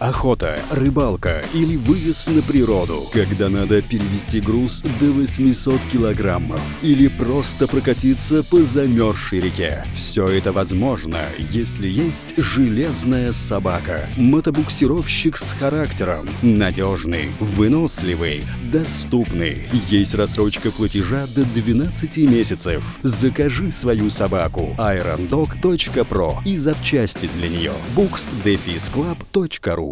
Охота, рыбалка или выезд на природу, когда надо перевести груз до 800 килограммов или просто прокатиться по замерзшей реке. Все это возможно, если есть железная собака. Мотобуксировщик с характером. Надежный, выносливый, доступный. Есть рассрочка платежа до 12 месяцев. Закажи свою собаку irondog.pro и запчасти для нее. books-club.ru